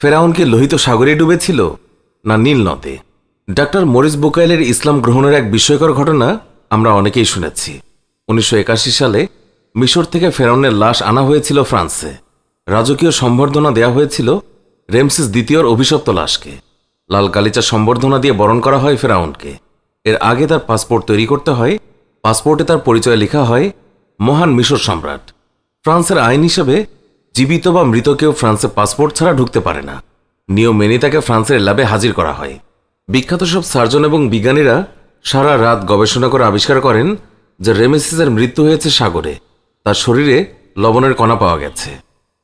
ফেরাউন কি লোহিত সাগরে ডুবেছিল না নীল নদে? ডাক্তার মরিস বোকাইলের ইসলাম গ্রহণের এক বিস্ময়কর ঘটনা আমরা অনেকেই শুনেছি। উনিশশো একাশি সালে মিশর থেকে ফেরাউনের লাশ আনা হয়েছিল ফ্রান্সে। রাজকীয় সম্বর্ধনা দেয়া হয়েছিল রেমসিস দ্বিতীয়র অভিশপ্ত লাশকে। লাল গালিচা সম্বর্ধনা দিয়ে বরণ করা হয় ফেরাউনকে। এর আগে তার পাসপোর্ট তৈরি করতে হয়। পাসপোর্টে তার পরিচয় লেখা হয় মহান মিশর সম্রাট। ফ্রান্সের আইন হিসেবে জীবিত বা মৃত কেউ ফ্রান্সে পাসপোর্ট ছাড়া ঢুকতে পারে না। নিয়ম মেনে তাকে ফ্রান্সের ল্যাবে হাজির করা হয়। বিখ্যাত সব সার্জন এবং বিজ্ঞানীরা সারা রাত গবেষণা করে আবিষ্কার করেন যে রেমেসিসের মৃত্যু হয়েছে সাগরে। তার শরীরে লবণের কণা পাওয়া গেছে।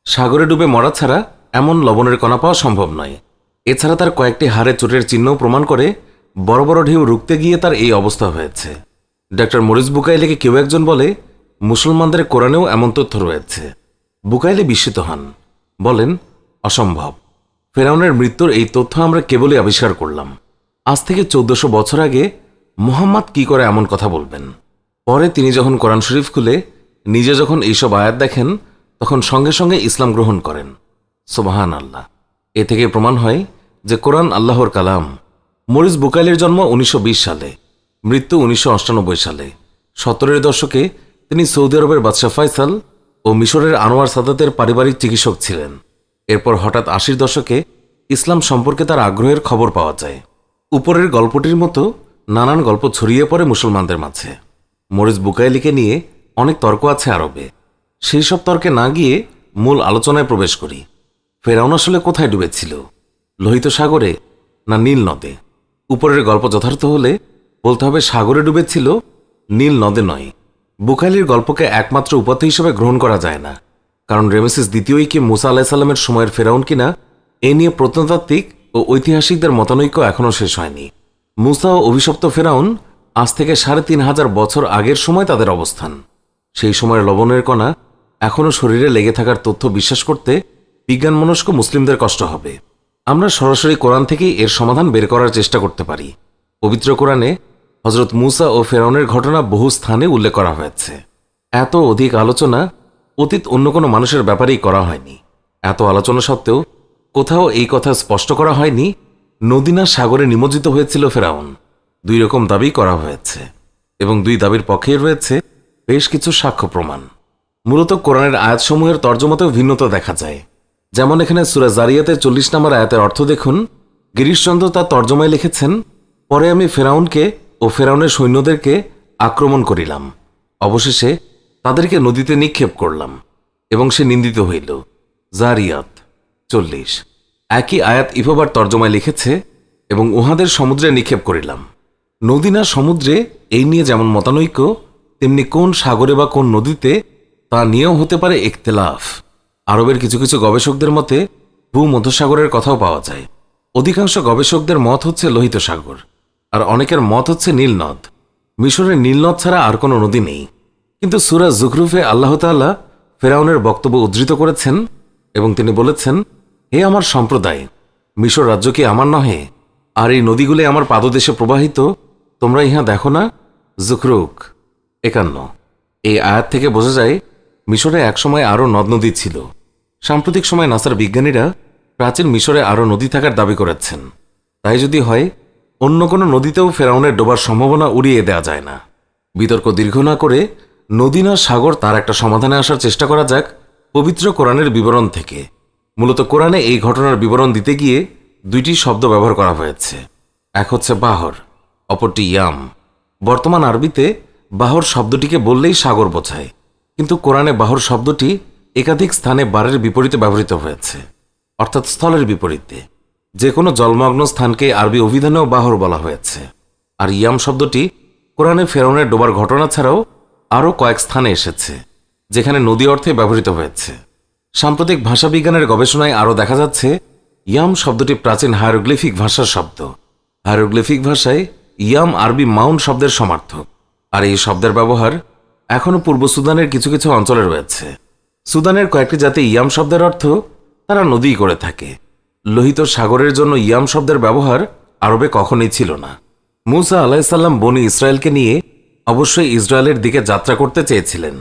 সাগরে ডুবে মরা ছাড়া এমন লবণের কণা পাওয়া সম্ভব নয়। এছাড়া তার কয়েকটি হাড়ে চোটের চিহ্নও প্রমাণ করে বড় বড় ঢেউ রুখতে গিয়ে তার এই অবস্থা হয়েছে। ডক্টর মরিস বুকাইলেকে কেউ একজন বলে, মুসলমানদের কোরআনেও এমন তথ্য রয়েছে। বুকাইলে বিস্মিত হন। বলেন, অসম্ভব। ফেরাউনের মৃত্যুর এই তথ্য আমরা কেবলই আবিষ্কার করলাম। আজ থেকে চোদ্দশো বছর আগে মোহাম্মদ কি করে এমন কথা বলবেন? পরে তিনি যখন কোরআন শরীফ খুলে নিজে যখন এইসব আয়াত দেখেন, তখন সঙ্গে সঙ্গে ইসলাম গ্রহণ করেন। সোবাহান আল্লাহ এ থেকে প্রমাণ হয় যে কোরআন আল্লাহর কালাম। মরিস বুকাইলের জন্ম উনিশশো বিশ সালে, মৃত্যু উনিশশো সালে। সত্তরের দশকে তিনি সৌদি আরবের বাদশাহ ফয়সাল ও মিশরের আনোয়ার সাদাতের পারিবারিক চিকিৎসক ছিলেন। এরপর হঠাৎ আশির দশকে ইসলাম সম্পর্কে তার আগ্রহের খবর পাওয়া যায়। উপরের গল্পটির মতো নানান গল্প ছড়িয়ে পড়ে মুসলমানদের মাঝে। মরিস বুকাইলিকে নিয়ে অনেক তর্ক আছে আরবে। সেই সব তর্কে না গিয়ে মূল আলোচনায় প্রবেশ করি। ফেরাউন আসলে কোথায় ডুবেছিল? লোহিত সাগরে না নীল নদে? উপরের গল্প যথার্থ হলে বলতে হবে সাগরে ডুবেছিল, নীল নদে নয়। বুখালির গল্পকে একমাত্র উপাত্ত হিসেবে গ্রহণ করা যায় না। কারণ রেমেসিস দ্বিতীয়ই কি মুসা আলাহিসাল্লামের সময়ের ফেরাউন কিনা, এ নিয়ে প্রত্নতাত্ত্বিক ও ঐতিহাসিকদের মতানৈক্য এখনও শেষ হয়নি। মুসা ও অভিশপ্ত ফেরাউন আজ থেকে সাড়ে তিন হাজার বছর আগের সময় তাদের অবস্থান। সেই সময়ের লবণের কণা এখনও শরীরে লেগে থাকার তথ্য বিশ্বাস করতে বিজ্ঞানমনস্ক মুসলিমদের কষ্ট হবে। আমরা সরাসরি কোরআন থেকেই এর সমাধান বের করার চেষ্টা করতে পারি। পবিত্র কোরআনে হজরত মুসা ও ফেরাউনের ঘটনা বহু স্থানে উল্লেখ করা হয়েছে। এত অধিক আলোচনা অতীত অন্য কোনো মানুষের ব্যাপারেই করা হয়নি। এত আলোচনা সত্ত্বেও কোথাও এই কথা স্পষ্ট করা হয়নি, নদীনা সাগরে নিমজ্জিত হয়েছিল ফেরাউন। দুই রকম দাবি করা হয়েছে এবং দুই দাবির পক্ষেই রয়েছে বেশ কিছু সাক্ষ্য প্রমাণ। মূলত কোরআনের আয়াতসমূহের তর্জমাতেও ভিন্নতা দেখা যায়। যেমন এখানে সুরা জারিয়াতের চল্লিশ নম্বর আয়াতের অর্থ দেখুন, গিরিশচন্দ্র তার তর্জমায় লিখেছেন, পরে আমি ফেরাউনকে ও ফেরাউনের সৈন্যদেরকে আক্রমণ করিলাম। অবশেষে তাদেরকে নদীতে নিক্ষেপ করলাম এবং সে নিন্দিত হইল। জারিয়াত চল্লিশ। একই আয়াত ইফোবার তর্জমায় লিখেছে, এবং উহাদের সমুদ্রে নিক্ষেপ করিলাম। নদী না সমুদ্রে এই নিয়ে যেমন মতানৈক্য, তেমনি কোন সাগরে বা কোন নদীতে তা নিয়েও হতে পারে ইখতলাফ। আরবের কিছু কিছু গবেষকদের মতে, ভূমধ্যসাগরের কথাও পাওয়া যায়। অধিকাংশ গবেষকদের মত হচ্ছে লোহিত সাগর। আর অনেকের মত হচ্ছে নীলনদ মিশরের নীলনদ ছাড়া আর কোনো নদী নেই। কিন্তু সুরা জুখরুফে আল্লাহ তাল্লাহ ফেরাউনের বক্তব্য উদ্ধৃত করেছেন এবং তিনি বলেছেন, হে আমার সম্প্রদায়, মিশর রাজ্য কি আমার নহে? আর এই নদীগুলি আমার পাদদেশে প্রবাহিত? তোমরা ইহা দেখো না? জুখরুক একান্ন। এই আয়াত থেকে বোঝা যায়, মিশরে একসময় আরও নদ নদী ছিল। সাম্প্রতিক সময় নাসার বিজ্ঞানীরা প্রাচীন মিশরে আরও নদী থাকার দাবি করেছেন। তাই যদি হয় অন্য কোনো নদীতেও ফেরাউনের ডোবার সম্ভাবনা উড়িয়ে দেওয়া যায় না। বিতর্ক দীর্ঘ না করে নদী না সাগর তার একটা সমাধানে আসার চেষ্টা করা যাক পবিত্র কোরআনের বিবরণ থেকে। মূলত কোরআনে এই ঘটনার বিবরণ দিতে গিয়ে দুইটি শব্দ ব্যবহার করা হয়েছে। এক হচ্ছে বাহর, অপরটি ইয়াম। বর্তমান আরবিতে বাহর শব্দটিকে বললেই সাগর বোঝায়, কিন্তু কোরআনে বাহর শব্দটি একাধিক স্থানে বারের বিপরীতে ব্যবহৃত হয়েছে, অর্থাৎ স্থলের বিপরীতে। যে কোনো জলমগ্ন স্থানকে আরবি অভিধানেও বাহর বলা হয়েছে। আর ইয়াম শব্দটি কোরআনে ফেরাউনের ডোবার ঘটনা ছাড়াও আরও কয়েক স্থানে এসেছে, যেখানে নদী অর্থে ব্যবহৃত হয়েছে। সাম্প্রতিক ভাষাবিজ্ঞানের গবেষণায় আরও দেখা যাচ্ছে, ইয়াম শব্দটি প্রাচীন হায়ারোগ্লিফিক ভাষার শব্দ। হায়ারোগ্লিফিক ভাষায় ইয়াম আরবি মাউন্ট শব্দের সমার্থক, আর এই শব্দের ব্যবহার এখনও পূর্ব সুদানের কিছু কিছু অঞ্চলে রয়েছে। সুদানের কয়েকটি জাতি ইয়াম শব্দের অর্থ তারা নদী করে থাকে। লোহিত সাগরের জন্য ইয়াম শব্দের ব্যবহার আরবে কখনোই ছিল না। মুসা আলাহিসাল্লাম বনি ইসরায়েলকে নিয়ে অবশ্যই ইসরায়েলের দিকে যাত্রা করতে চেয়েছিলেন।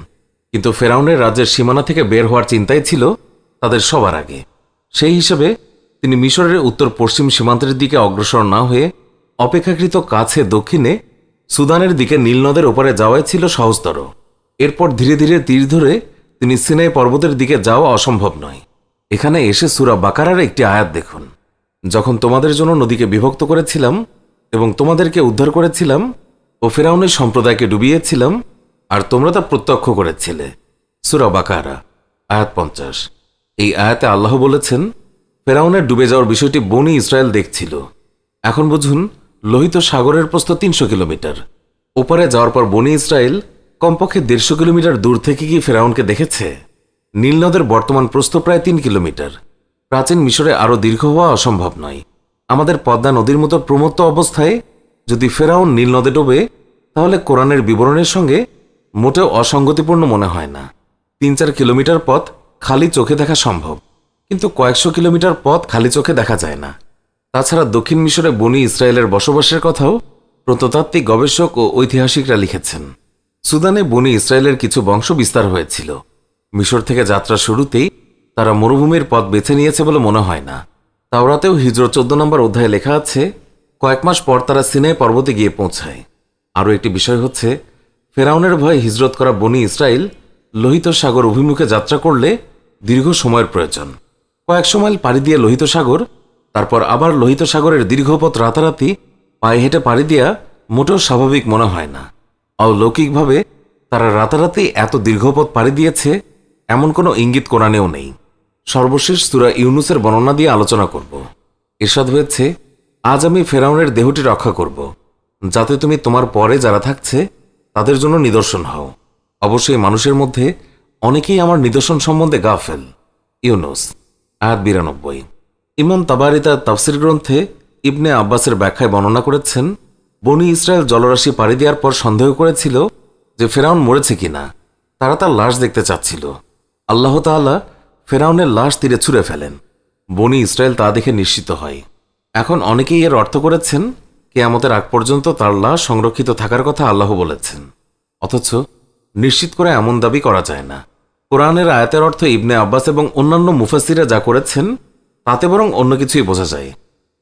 কিন্তু ফেরাউনের রাজ্যের সীমানা থেকে বের হওয়ার চিন্তাই ছিল তাদের সবার আগে। সেই হিসেবে তিনি মিশরের উত্তর পশ্চিম সীমান্তের দিকে অগ্রসর না হয়ে অপেক্ষাকৃত কাছে দক্ষিণে সুদানের দিকে নীলনদের ওপারে যাওয়াই ছিল সহজতর। এরপর ধীরে ধীরে তীর ধরে তিনি সিনাই পর্বতের দিকে যাওয়া অসম্ভব নয়। এখানে এসে সুরা বাকারার একটি আয়াত দেখুন। যখন তোমাদের জন্য নদীকে বিভক্ত করেছিলাম এবং তোমাদেরকে উদ্ধার করেছিলাম ও ফেরাউনের সম্প্রদায়কে ডুবিয়েছিলাম, আর তোমরা তা প্রত্যক্ষ করেছিলে। সুরা বাকারা, আয়াত পঞ্চাশ। এই আয়াতে আল্লাহ বলেছেন, ফেরাউনের ডুবে যাওয়ার বিষয়টি বনি ইসরায়েল দেখছিল। এখন বুঝুন, লোহিত সাগরের প্রস্থ তিনশো কিলোমিটার। ওপারে যাওয়ার পর বনি ইসরায়েল কমপক্ষে দেড়শো কিলোমিটার দূর থেকে কি ফেরাউনকে দেখেছে? নীলনদের বর্তমান প্রস্থ প্রায় তিন কিলোমিটার। প্রাচীন মিশরে আরও দীর্ঘ হওয়া অসম্ভব নয়। আমাদের পদ্মা নদীর মতো প্রমত্ত অবস্থায় যদি ফেরাউন নীল নদে ডোবে, তাহলে কোরআনের বিবরণের সঙ্গে মোটেও অসঙ্গতিপূর্ণ মনে হয় না। তিন চার কিলোমিটার পথ খালি চোখে দেখা সম্ভব, কিন্তু কয়েকশো কিলোমিটার পথ খালি চোখে দেখা যায় না। তাছাড়া দক্ষিণ মিশরে বনি ইসরায়েলের বসবাসের কথাও প্রত্নতাত্ত্বিক গবেষক ও ঐতিহাসিকরা লিখেছেন। সুদানে বনি ইসরায়েলের কিছু বংশ বিস্তার হয়েছিল। মিশর থেকে যাত্রা শুরুতেই তারা মরুভূমির পথ বেছে নিয়েছে বলে মনে হয় না। তাওরাতেও হিজর চোদ্দ নম্বর অধ্যায়ে লেখা আছে, কয়েক মাস পর তারা সিনাই পর্বতে গিয়ে পৌঁছায়। আরও একটি বিষয় হচ্ছে, ফেরাউনের ভয়ে হিজরত করা বনি ইসরায়েল লোহিত সাগর অভিমুখে যাত্রা করলে দীর্ঘ সময়ের প্রয়োজন। কয়েকশো মাইল পাড়ি দিয়ে লোহিত সাগর, তারপর আবার লোহিত সাগরের দীর্ঘ পথ রাতারাতি পায়ে হেঁটে পাড়ি দেওয়া মোটেও স্বাভাবিক মনে হয় না। অলৌকিকভাবে তারা রাতারাতি এত দীর্ঘপথ পাড়ি দিয়েছে এমন কোনো ইঙ্গিত কোরআনেও নেই। সর্বশেষ সুরা ইউনুসের বর্ণনা দিয়ে আলোচনা করব। এরশাদ হয়েছে, আজ আমি ফেরাউনের দেহটি রক্ষা করব। যাতে তুমি তোমার পরে যারা থাকছে, তাদের জন্য নিদর্শন হও। অবশ্যই মানুষের মধ্যে অনেকেই আমার নিদর্শন সম্বন্ধে গাফেল। ইউনুস, আয়াত বিরানব্বই। ইমাম তাবারি তার তাফসির গ্রন্থে ইবনে আব্বাসের ব্যাখ্যায় বর্ণনা করেছেন, বনি ইসরায়েল জলরাশি পাড়ি দেওয়ার পর সন্দেহ করেছিল যে ফেরাউন মরেছে কিনা। তারা তার লাশ দেখতে চাচ্ছিল। আল্লাহ তাআলা ফেরাউনের লাশ তীরে ছুঁড়ে ফেলেন। বনি ইসরায়েল তা দেখে নিশ্চিত হয়। এখন অনেকেই এর অর্থ করেছেন, কেয়ামতের আগ পর্যন্ত তার লাশ সংরক্ষিত থাকার কথা আল্লাহ বলেছেন। অথচ নিশ্চিত করে এমন দাবি করা যায় না। কোরআনের আয়াতের অর্থ ইবনে আব্বাস এবং অন্যান্য মুফাসিরা যা করেছেন, তাতে বরং অন্য কিছুই বোঝা যায়।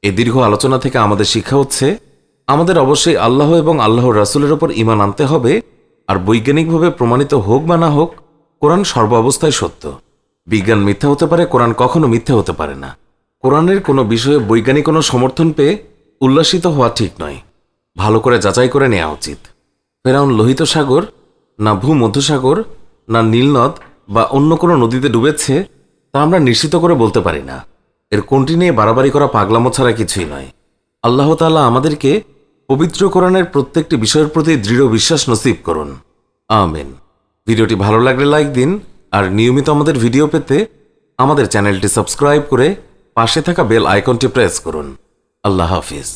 এই দীর্ঘ আলোচনা থেকে আমাদের শিক্ষা হচ্ছে, আমাদের অবশ্যই আল্লাহ এবং আল্লাহর রাসুলের ওপর ইমান আনতে হবে, আর বৈজ্ঞানিকভাবে প্রমাণিত হোক বা না হোক কোরআন সর্বাবস্থায় সত্য। বিজ্ঞান মিথ্যা হতে পারে, কোরআন কখনো মিথ্যা হতে পারে না। কোরআনের কোনো বিষয়ে বৈজ্ঞানিক কোনো সমর্থন পেয়ে উল্লাসিত হওয়া ঠিক নয়। ভালো করে যাচাই করে নেওয়া উচিত। ফেরাউন লোহিত সাগর, না ভূমধ্যসাগর, না নীলনদ বা অন্য কোনো নদীতে ডুবেছে, তা আমরা নিশ্চিত করে বলতে পারি না। এর কোনটি নিয়ে বাড়াবাড়ি করা পাগলামো ছাড়া কিছুই নয়। আল্লাহ তাআলা আমাদেরকে পবিত্র কোরআনের প্রত্যেকটি বিষয়ের প্রতি দৃঢ় বিশ্বাস নসিব করুন। আমেন। ভিডিওটি ভালো লাগলে লাইক দিন, আর নিয়মিত আমাদের ভিডিও পেতে আমাদের চ্যানেলটি সাবস্ক্রাইব করে পাশে থাকা বেল আইকনটি প্রেস করুন। আল্লাহ হাফিজ।